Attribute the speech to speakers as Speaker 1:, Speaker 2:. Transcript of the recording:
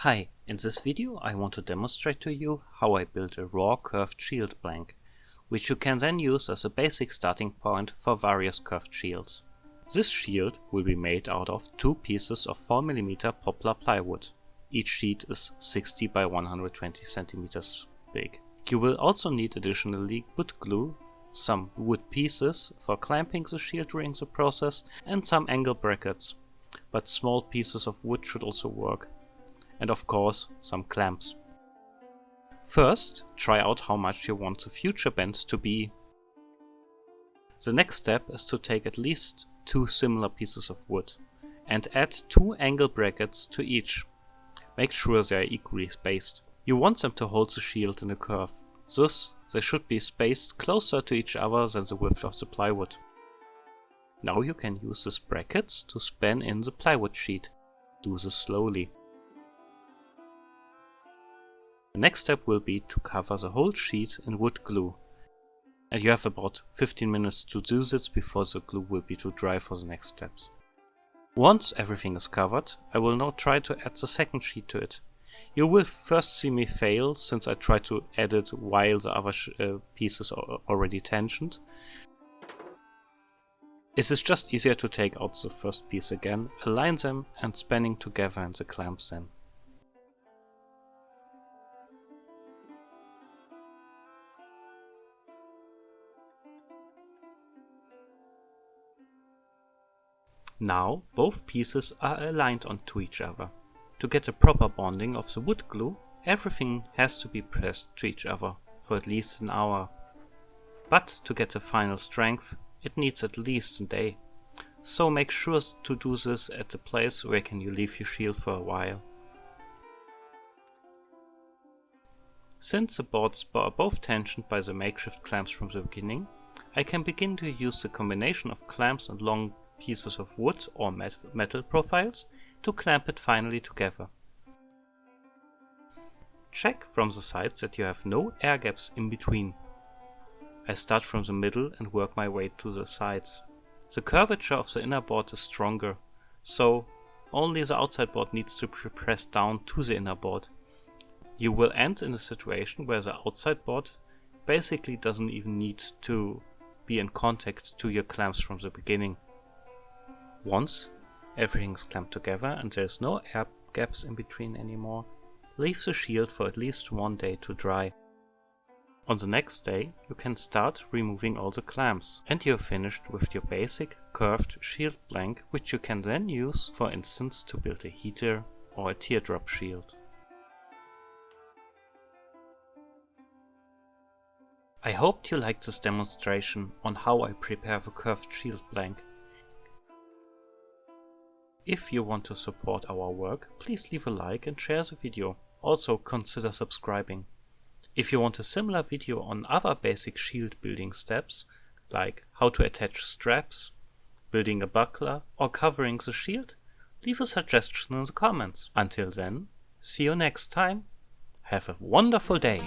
Speaker 1: Hi, in this video I want to demonstrate to you how I built a raw curved shield blank, which you can then use as a basic starting point for various curved shields. This shield will be made out of two pieces of 4mm poplar plywood. Each sheet is 60 by 120 cm big. You will also need additionally wood glue, some wood pieces for clamping the shield during the process and some angle brackets, but small pieces of wood should also work and of course some clamps. First, try out how much you want the future bend to be. The next step is to take at least two similar pieces of wood and add two angle brackets to each. Make sure they are equally spaced. You want them to hold the shield in a curve, thus they should be spaced closer to each other than the width of the plywood. Now you can use these brackets to span in the plywood sheet. Do this slowly. The next step will be to cover the whole sheet in wood glue. And you have about 15 minutes to do this before the glue will be too dry for the next steps. Once everything is covered, I will now try to add the second sheet to it. You will first see me fail since I tried to add it while the other uh, pieces are already tensioned. It is just easier to take out the first piece again, align them and spanning together in the clamps then. Now both pieces are aligned onto each other. To get a proper bonding of the wood glue, everything has to be pressed to each other for at least an hour. But to get the final strength, it needs at least a day. So make sure to do this at the place where can you leave your shield for a while. Since the boards are both tensioned by the makeshift clamps from the beginning, I can begin to use the combination of clamps and long pieces of wood or metal profiles to clamp it finally together. Check from the sides that you have no air gaps in between. I start from the middle and work my way to the sides. The curvature of the inner board is stronger, so only the outside board needs to be pressed down to the inner board. You will end in a situation where the outside board basically doesn't even need to be in contact to your clamps from the beginning. Once everything's clamped together and there's no air gaps in between anymore, leave the shield for at least one day to dry. On the next day you can start removing all the clamps and you're finished with your basic curved shield blank which you can then use for instance to build a heater or a teardrop shield. I hoped you liked this demonstration on how I prepare the curved shield blank if you want to support our work, please leave a like and share the video. Also consider subscribing. If you want a similar video on other basic shield building steps, like how to attach straps, building a buckler or covering the shield, leave a suggestion in the comments. Until then, see you next time. Have a wonderful day.